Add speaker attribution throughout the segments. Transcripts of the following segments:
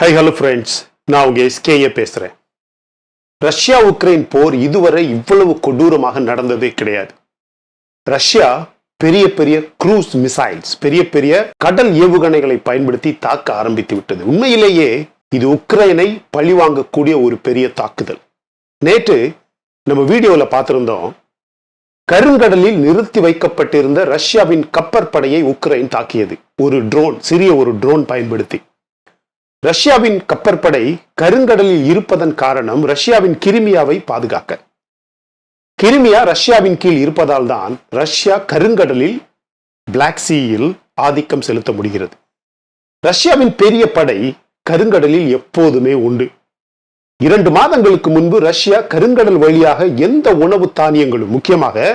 Speaker 1: High hello friends நான் உங்க எஸ்கேய பேசுறேன். ரஷ்யா உக்ரைன் போர் இதுவரை இவ்வளவு கொடூரமாக நடந்ததே கிடையாது. ரஷ்யா பெரிய பெரிய க்ரூஸ் மிசைல்ஸ் பெரிய பெரிய கடல் ஏவுகணைகளை பயன்படுத்தி தாக்க ஆரம்பித்து விட்டது. உண்மையிலேயே இது உக்ரைனை பழிவாங்கக்கூடிய ஒரு பெரிய தாக்குதல். நேற்று நம்ம வீடியோவில் பார்த்துருந்தோம் கருங்கடலில் நிறுத்தி வைக்கப்பட்டிருந்த ரஷ்யாவின் கப்பற்படையை உக்ரைன் தாக்கியது. ஒரு ட்ரோன் சிறிய ஒரு ட்ரோன் பயன்படுத்தி. ரஷ்யாவின் கப்பற்படை கருங்கடலில் இருப்பதன் காரணம் ரஷ்யாவின் கிரிமியாவை பாதுகாக்க. கிரிமியா ரஷ்யாவின் கீழ் இருப்பதால் தான் ரஷ்யா கருங்கடலில் பிளாக் சீயில் ஆதிக்கம் செலுத்த முடிகிறது. ரஷ்யாவின் பெரிய படை கருங்கடலில் எப்போதுமே உண்டு. இரண்டு மாதங்களுக்கு முன்பு ரஷ்யா கருங்கடல் வழியாக எந்த உணவு தானியங்களும் முக்கியமாக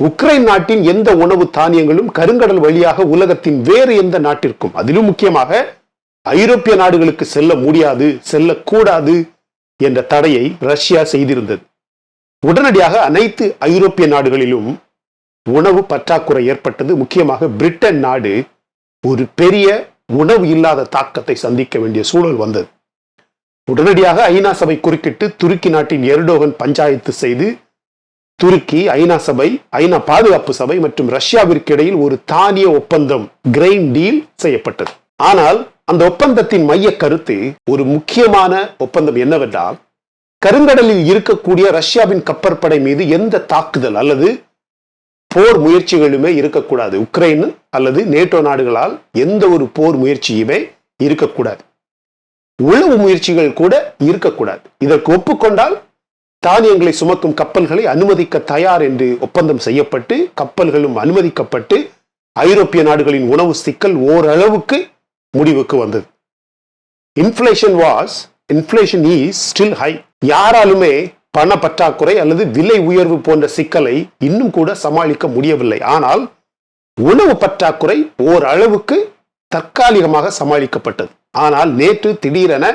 Speaker 1: உக்ரைன் நாட்டின் எந்த உணவு தானியங்களும் கருங்கடல் வழியாக உலகத்தின் வேறு எந்த நாட்டிற்கும் அதிலும் முக்கியமாக ஐரோப்பிய நாடுகளுக்கு செல்ல முடியாது செல்லக்கூடாது என்ற தடையை ரஷ்யா செய்திருந்தது. உடனடியாக அனைத்து ஐரோப்பிய நாடுகளிலும் உணவு பற்றாக்குறை ஏற்பட்டது. முக்கியமாக பிரிட்டன் நாடு ஒரு பெரிய உணவு இல்லாத தாக்கத்தை சந்திக்க வேண்டிய சூழல் வந்தது. உடனடியாக ஐநா சபை குறுக்கிட்டு துருக்கி நாட்டின் எர்டோகன் பஞ்சாயத்து செய்து துருக்கி ஐநா சபை ஐநா பாதுகாப்பு சபை மற்றும் ரஷ்யாவிற்கு இடையில் ஒரு தானிய ஒப்பந்தம் கிரெயின் டீல் செய்யப்பட்டது. ஆனால் அந்த ஒப்பந்தத்தின் மைய கருத்து ஒரு முக்கியமான ஒப்பந்தம் என்னவென்றால் கருங்கடலில் இருக்கக்கூடிய ரஷ்யாவின் கப்பற்படை மீது எந்த தாக்குதல் அல்லது போர் முயற்சிகளுமே இருக்கக்கூடாது. உக்ரைன் அல்லது நேட்டோ நாடுகளால் எந்த ஒரு போர் முயற்சியுமே இருக்கக்கூடாது. உளவு முயற்சிகள் கூட இருக்கக்கூடாது. இதற்கு ஒப்புக்கொண்டால் தானியங்களை சுமக்கும் கப்பல்களை அனுமதிக்க தயார் என்று ஒப்பந்தம் செய்யப்பட்டு கப்பல்களும் அனுமதிக்கப்பட்டு ஐரோப்பிய நாடுகளின் உணவு சிக்கல் ஓரளவுக்கு முடிவுக்கு வந்தது. Inflation was inflation is still high யாராலுமே பண பற்றாக்குறை அல்லது விலை உயர்வு போன்ற சிக்கலை இன்னும் கூட சமாளிக்க முடியவில்லை. ஆனால் உணவு பற்றாக்குறை ஓரளவுக்கு தற்காலிகமாக சமாளிக்கப்பட்டது. ஆனால் நேற்று திடீரென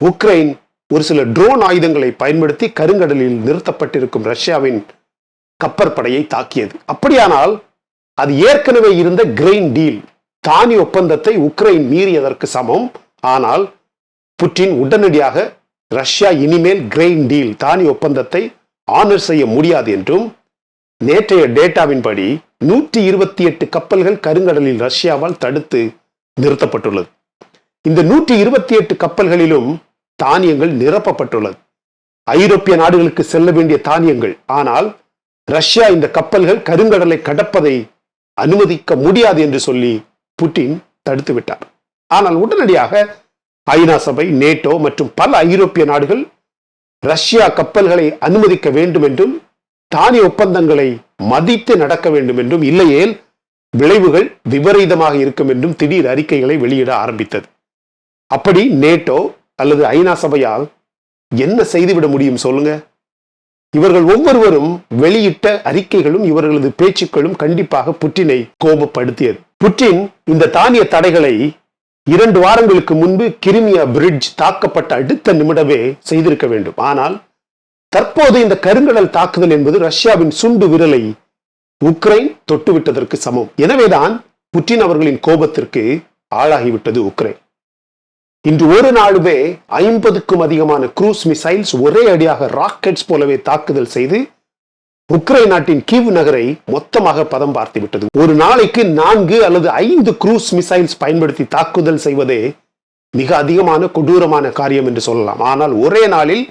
Speaker 1: உக்ரைன் ஒரு சில ட்ரோன் ஆயுதங்களை பயன்படுத்தி கருங்கடலில் நிறுத்தப்பட்டிருக்கும் ரஷ்யாவின் கப்பற்படையை தாக்கியது. அப்படியானால் அது ஏற்கனவே இருந்த கிரெயின் டீல் தானி ஒப்பந்தத்தை உக்ரைன் மீறியதற்கு சமம். ஆனால் புட்டின் உடனடியாக ரஷ்யா இனிமேல் கிரெயின் டீல் தானி ஒப்பந்தத்தை ஆனர் செய்ய முடியாது என்றும் நேற்றைய டேட்டாவின்படி நூற்றி இருபத்தி எட்டு கப்பல்கள் கருங்கடலில் ரஷ்யாவால் தடுத்து நிறுத்தப்பட்டுள்ளது. இந்த நூற்றி இருபத்தி எட்டு கப்பல்களிலும் தானியங்கள் நிரப்பப்பட்டுள்ளது. ஐரோப்பிய நாடுகளுக்கு செல்ல வேண்டிய தானியங்கள். ஆனால் ரஷ்யா இந்த கப்பல்கள் கருங்கடலை கடப்பதை அனுமதிக்க முடியாது என்று சொல்லி புட்டின் தடுத்து விட்டார். ஆனால் உடனடியாக ஐநா சபை நேட்டோ மற்றும் பல ஐரோப்பிய நாடுகள் ரஷ்யா கப்பல்களை அனுமதிக்க வேண்டும் என்றும் தானிய ஒப்பந்தங்களை மதித்து நடக்க வேண்டும் என்றும் இல்லையேல் விளைவுகள் விபரீதமாக இருக்கும் என்றும் திடீர் அறிக்கைகளை வெளியிட ஆரம்பித்தது. அப்படி நேட்டோ அல்லது ஐநா சபையால் என்ன செய்துவிட முடியும் சொல்லுங்க? இவர்கள் ஒவ்வொருவரும் வெளியிட்ட அறிக்கைகளும் இவர்களது பேச்சுக்களும் கண்டிப்பாக புட்டினை கோபப்படுத்தியது. புட்டின் இந்த தானிய தடைகளை இரண்டு வாரங்களுக்கு முன்பு கிரிமியா பிரிட்ஜ் தாக்கப்பட்ட அடுத்த நிமிடமே செய்திருக்க வேண்டும். ஆனால் தற்போது இந்த கருங்கடல் தாக்குதல் என்பது ரஷ்யாவின் சுண்டு விரலை உக்ரைன் தொட்டுவிட்டதற்கு சமம். எனவேதான் புட்டின் அவர்களின் கோபத்திற்கு ஆளாகிவிட்டது உக்ரைன். இன்று ஒரு நாளுமே ஐம்பதுக்கும் அதிகமான குரூஸ் மிசைல்ஸ் ஒரே அடியாக ராக்கெட்ஸ் போலவே தாக்குதல் செய்து உக்ரைன் நாட்டின் கீவ் நகரை மொத்தமாக பதம் பார்த்து விட்டது. ஒரு நாளைக்கு நான்கு அல்லது ஐந்து குரூஸ் மிசைல்ஸ் பயன்படுத்தி தாக்குதல் செய்வதே மிக அதிகமான கொடூரமான காரியம் என்று சொல்லலாம். ஆனால் ஒரே நாளில்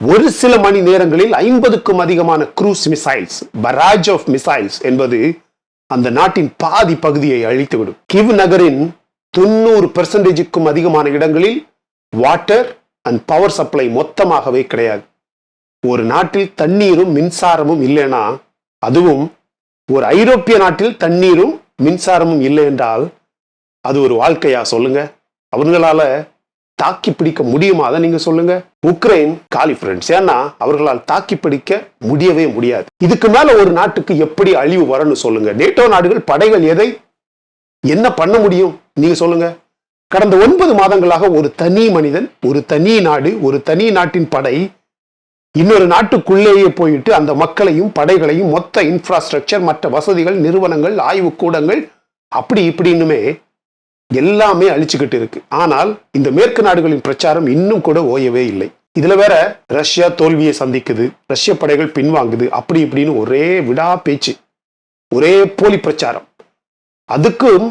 Speaker 1: ஒரு சில மணி நேரங்களில் ஐம்பதுக்கும் அதிகமான cruise missiles barrage of missiles என்பது அந்த நாட்டின் பாதி பகுதியை அழித்துவிடும். கிவ் நகரின் தொண்ணூறு பெர்சன்டேஜுக்கும் அதிகமான இடங்களில் வாட்டர் அண்ட் பவர் சப்ளை மொத்தமாகவே கிடையாது. ஒரு நாட்டில் தண்ணீரும் மின்சாரமும் இல்லைன்னா அதுவும் ஒரு ஐரோப்பிய நாட்டில் தண்ணீரும் மின்சாரமும் இல்லை என்றால் அது ஒரு வாழ்க்கையா சொல்லுங்க? அவர்களால தாக்கி பிடிக்க முடியுமா? அதை நீங்க சொல்லுங்க. உக்ரைன் காலி ஃப்ரெண்ட்ஸ். ஏன்னா அவர்களால் தாக்கி பிடிக்க முடியவே முடியாது. இதுக்கு மேல ஒரு நாட்டுக்கு எப்படி அழிவு வரணும் சொல்லுங்க. நேட்டோ நாடுகள் படைகள் எதை என்ன பண்ண முடியும்? நீங்க சொல்லுங்க. கடந்த ஒன்பது மாதங்களாக ஒரு தனி மனிதன் ஒரு தனி நாடு ஒரு தனி நாட்டின் படை இன்னொரு நாட்டுக்குள்ளேயே போயிட்டு அந்த மக்களையும் படைகளையும் மொத்த இன்ஃப்ராஸ்ட்ரக்சர் மற்ற வசதிகள் நிறுவனங்கள் ஆய்வு கூடங்கள் அப்படி இப்படின்னுமே எல்லாமே அழிச்சுக்கிட்டு இருக்கு. ஆனால் இந்த மேற்கு நாடுகளின் பிரச்சாரம் இன்னும் கூட ஓயவே இல்லை. இதுல வேற ரஷ்யா தோல்வியை சந்திக்குது ரஷ்ய படைகள் பின்வாங்குது அப்படி இப்படின்னு ஒரே விடா பேச்சு ஒரே போலி பிரச்சாரம். அதுக்கும்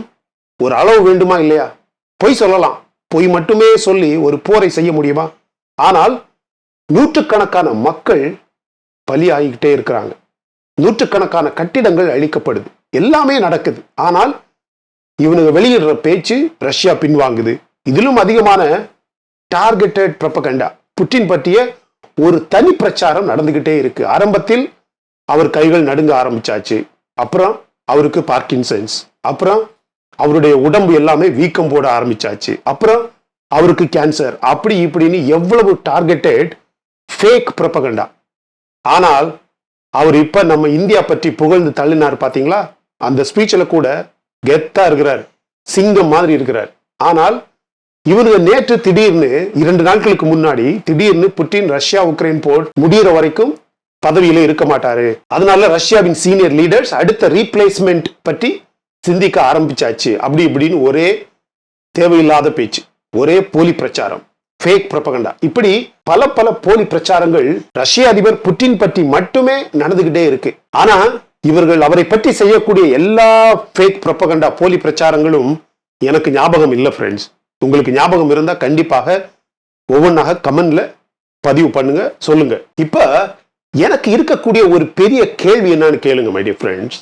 Speaker 1: ஒரு அளவு வேண்டுமா இல்லையா? பொய் சொல்லலாம். பொய் மட்டுமே சொல்லி ஒரு போரை செய்ய முடியுமா? ஆனால் நூற்றுக்கணக்கான மக்கள் பலி ஆகிக்கிட்டே இருக்கிறாங்க. நூற்றுக்கணக்கான கட்டிடங்கள் அழிக்கப்படுது. எல்லாமே நடக்குது. ஆனால் இவனுங்க வெளியிடுற பேச்சு ரஷ்யா பின்வாங்குது. இதிலும் அதிகமான டார்கெட்டட் ப்ரப்பகண்டா புட்டின் பற்றிய ஒரு தனி பிரச்சாரம் நடந்துகிட்டே இருக்கு. ஆரம்பத்தில் அவர் கைகள் நடுங்க ஆரம்பிச்சாச்சு. அப்புறம் அவருக்கு பார்க்கின்சன்ஸ். அப்புறம் அவருடைய உடம்பு எல்லாமே வீக்கம் போட ஆரம்பிச்சாச்சு. அப்புறம் அவருக்கு கேன்சர் அப்படி இப்படின்னு எவ்வளவு டார்கெட்டட் ஃபேக் ப்ரொபகண்டா ஆனால் அவர் இப்போ நம்ம இந்தியா பற்றி புகழ்ந்து தள்ளினார் பார்த்தீங்களா அந்த ஸ்பீச்சில் கூட கெத்தா இருக்கிறார். சிங்கம் மாதிரி இருக்கிறார். ஆனால் இவனுங்க நேற்று திடீர்னு இரண்டு நாட்களுக்கு முன்னாடி திடீர்னு புட்டின் ரஷ்யா உக்ரைன் போர் முடிகிற வரைக்கும் பதவியில இருக்க மாட்டாரு. அதனால ரஷ்யாவின் சீனியர் லீடர்ஸ் அடுத்த ரீப்ளேஸ்மெண்ட் பற்றி சிந்திக்க ஆரம்பிச்சாச்சு. அப்படி இப்படின்னு ஒரே தேவையில்லாத பேச்சு ஒரே போலி பிரச்சாரம் ஃபேக் ப்ரொபகண்டா இப்படி பல பல போலி பிரச்சாரங்கள் ரஷ்ய அதிபர் புட்டின் பற்றி மட்டுமே நடந்துகிட்டே இருக்கு. ஆனா இவர்கள் அவரை பற்றி செய்யக்கூடிய எல்லா ஃபேக் ப்ரப்பகண்டா போலி பிரச்சாரங்களும் எனக்கு ஞாபகம் இல்லை ஃப்ரெண்ட்ஸ் உங்களுக்கு ஞாபகம் இருந்தா கண்டிப்பாக ஒவ்வொன்றாக கமெண்ட்ல பதிவு பண்ணுங்க சொல்லுங்க. இப்ப எனக்கு இருக்கக்கூடிய ஒரு பெரிய கேள்வி என்னன்னு கேளுங்க மை டியர் ஃப்ரெண்ட்ஸ்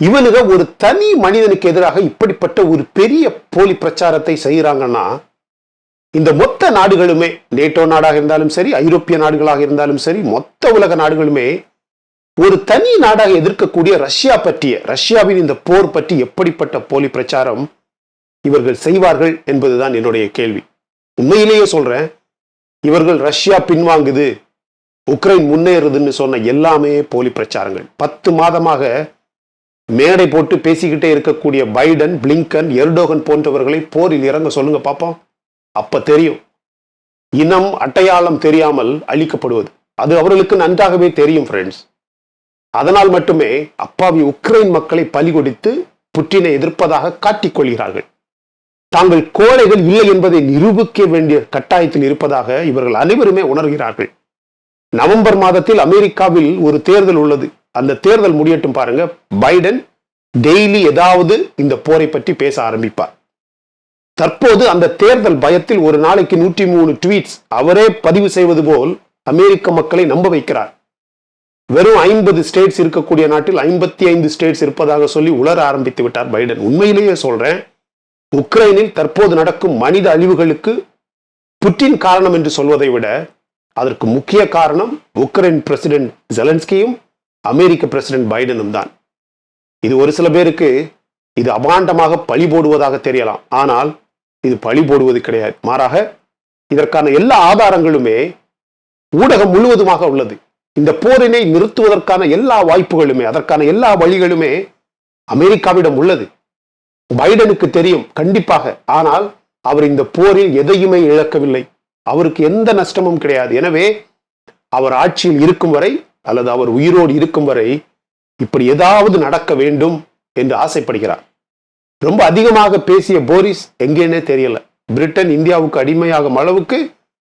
Speaker 1: இவனுங்க ஒரு தனி மனிதனுக்கு எதிராக இப்படிப்பட்ட ஒரு பெரிய போலி பிரச்சாரத்தை செய்யறாங்கன்னா இந்த மொத்த நாடுகளுமே நேட்டோ நாடாக இருந்தாலும் சரி ஐரோப்பிய நாடுகளாக இருந்தாலும் சரி மொத்த உலக நாடுகளுமே ஒரு தனி நாடாக எதிர்க்கக்கூடிய ரஷ்யா பற்றிய ரஷ்யாவின் இந்த போர் பற்றி எப்படிப்பட்ட போலி பிரச்சாரம் இவர்கள் செய்வார்கள் என்பதுதான் என்னுடைய கேள்வி. உண்மையிலேயே சொல்றேன் இவர்கள் ரஷ்யா பின்வாங்குது உக்ரைன் முன்னேறுதுன்னு சொன்ன எல்லாமே போலி பிரச்சாரங்கள். பத்து மாதமாக மேடை போட்டு பேசிக்கிட்டே இருக்கக்கூடிய பைடன் பிளிங்கன் எர்டோகன் போன்றவர்களை போரில் இறங்க சொல்லுங்க பார்ப்போம் அப்ப தெரியும். இனம் அட்டையாளம் தெரியாமல் அழிக்கப்படுவது. அது அவர்களுக்கு நன்றாகவே தெரியும் ஃப்ரெண்ட்ஸ் அதனால் மட்டுமே அப்பாவி உக்ரைன் மக்களை பலி கொடுத்து புட்டினை எதிர்ப்பதாக காட்டிக்கொள்கிறார்கள் தாங்கள் கோழைகள் இல்லை என்பதை நிரூபிக்க வேண்டிய கட்டாயத்தில் இருப்பதாக இவர்கள் அனைவருமே உணர்கிறார்கள். நவம்பர் மாதத்தில் அமெரிக்காவில் ஒரு தேர்தல் உள்ளது. அந்த தேர்தல் முடியட்டும் பாருங்க. பைடன் டெய்லி ஏதாவது இந்த போரை பற்றி பேச ஆரம்பிப்பார். தற்போது அந்த தேர்தல் பயத்தில் ஒரு நாளைக்கு நூற்றி மூணு ட்வீட்ஸ் அவரே பதிவு செய்வது போல் அமெரிக்க மக்களை நம்ப வைக்கிறார். வெறும் ஐம்பது ஸ்டேட்ஸ் இருக்கக்கூடிய நாட்டில் ஐம்பத்தி ஐந்து ஸ்டேட்ஸ் இருப்பதாக சொல்லி உலர ஆரம்பித்து விட்டார் பைடன். உண்மையிலேயே சொல்றேன் உக்ரைனில் தற்போது நடக்கும் மனித அழிவுகளுக்கு புட்டின் காரணம் என்று சொல்வதை விட அதற்கு முக்கிய காரணம் உக்ரைன் பிரசிடென்ட் ஜெலன்ஸ்கியும் அமெரிக்க பிரசிடென்ட் பைடனும் தான். இது ஒரு சில பேருக்கு இது அபாண்டமாக பழி போடுவதாக தெரியலாம். ஆனால் இது பழி போடுவது கிடையாது. மாறாக இதற்கான எல்லா ஆதாரங்களுமே ஊடகம் முழுவதுமாக உள்ளது. இந்த போரினை நிறுத்துவதற்கான எல்லா வாய்ப்புகளுமே அதற்கான எல்லா வழிகளுமே அமெரிக்காவிடம் உள்ளது. பைடனுக்கு தெரியும் கண்டிப்பாக. ஆனால் அவர் இந்த போரில் எதையுமே இழக்கவில்லை. அவருக்கு எந்த நஷ்டமும் கிடையாது. எனவே அவர் ஆட்சியில் இருக்கும் வரை அல்லது அவர் உயிரோடு இருக்கும் வரை இப்படி ஏதாவது நடக்க வேண்டும் என்று ஆசைப்படுகிறார். ரொம்ப அதிகமாக பேசிய போரிஸ் எங்கேன்னே தெரியல. பிரிட்டன் இந்தியாவுக்கு அடிமையாகும் அளவுக்கு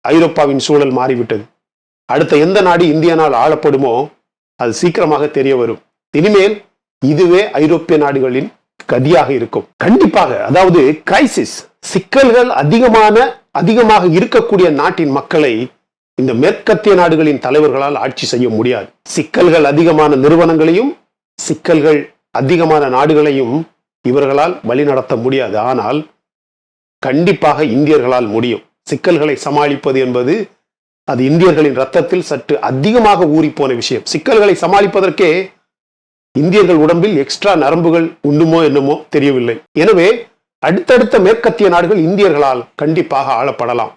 Speaker 1: ஐரோப்பாவின் சூழல் மாறிவிட்டது. அடுத்த எந்த நாடு இந்தியனால் ஆளப்படுமோ அது சீக்கிரமாக தெரிய வரும். இனிமேல் இதுவே ஐரோப்பிய நாடுகளின் கதியாக இருக்கும். கண்டிப்பாக அதாவது கிரைசிஸ் சிக்கல்கள் அதிகமான அதிகமாக இருக்கக்கூடிய நாட்டின் மக்களை இந்த மேற்கத்திய நாடுகளின் தலைவர்களால் ஆட்சி செய்ய முடியாது. சிக்கல்கள் அதிகமான நிறுவனங்களையும் சிக்கல்கள் அதிகமான நாடுகளையும் இவர்களால் வழி நடத்த முடியாது. ஆனால் கண்டிப்பாக இந்தியர்களால் முடியும். சிக்கல்களை சமாளிப்பது என்பது அது இந்தியர்களின் ரத்தத்தில் சற்று அதிகமாக ஊறிப்போன விஷயம். சிக்கல்களை சமாளிப்பதற்கே இந்தியர்கள் உடம்பில் எக்ஸ்ட்ரா நரம்புகள் உண்டுமோ என்னமோ தெரியவில்லை. எனவே அடுத்தடுத்த மேற்கத்திய நாடுகள் இந்தியர்களால் கண்டிப்பாக ஆளப்படலாம்.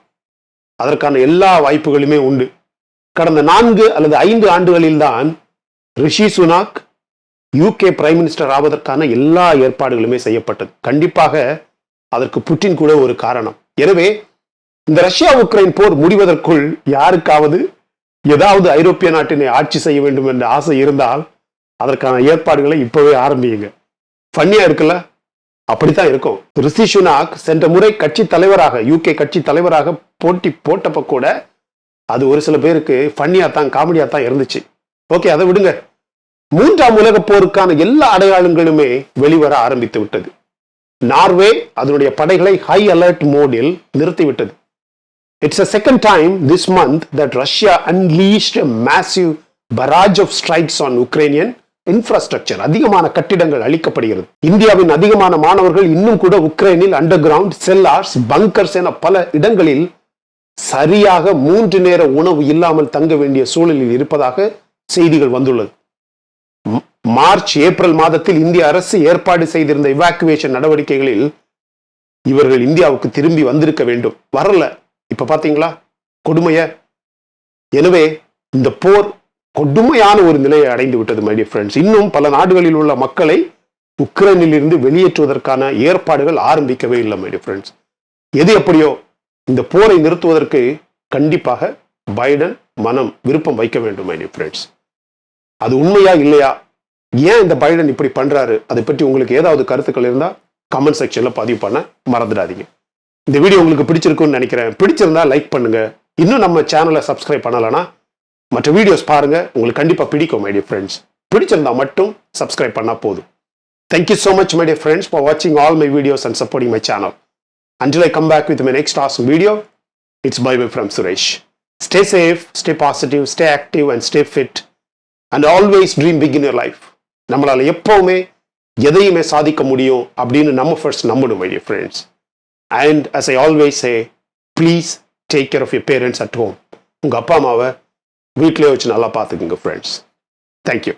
Speaker 1: அதற்கான எல்லா வாய்ப்புகளுமே உண்டு. கடந்த நான்கு அல்லது ஐந்து ஆண்டுகளில்தான் Rishi Sunak UK prime minister ஆவதற்கான எல்லா ஏற்பாடுகளுமே செய்யப்பட்டது. கண்டிப்பாக அதற்கு புட்டின் கூட ஒரு காரணம். எனவே இந்த ரஷ்யா உக்ரைன் போர் முடிவதற்குள் யாருக்காவது ஏதாவது ஐரோப்பிய நாட்டினை ஆட்சி செய்ய வேண்டும் என்ற ஆசை இருந்தால் அதற்கான ஏற்பாடுகளை இப்பவே ஆரம்பியுங்க. ஃபன்னியா இருக்குல்ல? அப்படித்தான் இருக்கும். ரிஷி சுனாக் சென்ற முறை கட்சி தலைவராக யூகே கட்சி தலைவராக போட்டி போட்டப்ப கூட அது ஒரு சில பேருக்கு ஃபன்னியா தான் காமெடியா தான் இருந்துச்சு. ஓகே அதை விடுங்க. மூன்றாம் உலக போருக்கான எல்லா அடையாளங்களுமே வெளிவர ஆரம்பித்து விட்டது. நார்வே அதனுடைய படைகளை ஹை அலர்ட் மோடில் நிறுத்திவிட்டது it's a second time this month that Russia unleashed massive barrage of strikes on Ukrainian infrastructure அதிகமான கட்டிடங்கள் அளிக்கப்படுகிறது இந்தியாவின் அதிகமான மாணவர்கள் இன்னும் கூட உக்ரைனில் அண்டர் கிரவுண்ட் செல்லார்ஸ் பங்கர்ஸ் என பல இடங்களில் சரியாக மூன்று நேர உணவு இல்லாமல் தங்க வேண்டிய சூழலில் இருப்பதாக செய்திகள் வந்துள்ளது. மார்ச் ஏப்ரல் மாதத்தில் இந்திய அரசு ஏற்பாடு செய்திருந்த இவாக்குவேஷன் நடவடிக்கைகளில் இவர்கள் இந்தியாவுக்கு திரும்பி வந்திருக்க வேண்டும். வரல. இப்ப பாத்தீங்களா? கொடுமைய. எனவே இந்த போர் கொடுமையான ஒரு நிலையை அடைந்து விட்டது மை டியர் ஃப்ரெண்ட்ஸ் இன்னும் பல நாடுகளில் உள்ள மக்களை உக்ரைனில் இருந்து வெளியேற்றுவதற்கான ஏற்பாடுகள் ஆரம்பிக்கவே இல்லை மை டியர் ஃப்ரெண்ட்ஸ் எது எப்படியோ இந்த போரை நிறுத்துவதற்கு கண்டிப்பாக பைடன் மனம் விருப்பம் வைக்க வேண்டும் மை டியர் ஃப்ரெண்ட்ஸ் அது உண்மையா இல்லையா? ஏன் இந்த பைடன் இப்படி பண்றாரு? அதை பற்றி உங்களுக்கு ஏதாவது கருத்துக்கள் இருந்தா கமெண்ட் செக்ஷன்ல பதிவு பண்ண மறந்துடாதீங்க. இந்த வீடியோ உங்களுக்கு பிடிச்சிருக்கும்னு நினைக்கிறேன். பிடிச்சிருந்தா லைக் பண்ணுங்க. இன்னும் நம்ம சேனலை சப்ஸ்கிரைப் பண்ணலனா மற்ற வீடியோஸ் பாருங்க. உங்களுக்கு கண்டிப்பா பிடிக்கும் மை ஃப்ரெண்ட்ஸ் பிடிச்சிருந்தா மட்டும் சப்ஸ்கிரைப் பண்ணா போதும். Thank you so much my dear friends for வாட்சிங் all my videos and supporting my channel until I come back with my next awesome video it's bye bye from Suresh suresh. Stay safe stay positive stay active and stay fit. And always dream big in your life. நம்மளால் எப்போவுமே எதையுமே சாதிக்க முடியும் அப்படின்னு நம்ம first நம்பணும் my dear friends and as I always say please take care of your parents at home உங்கள் அப்பா அம்மாவை வீட்டிலே வச்சு நல்லா பார்த்துக்குங்க ஃப்ரெண்ட்ஸ் தேங்க்யூ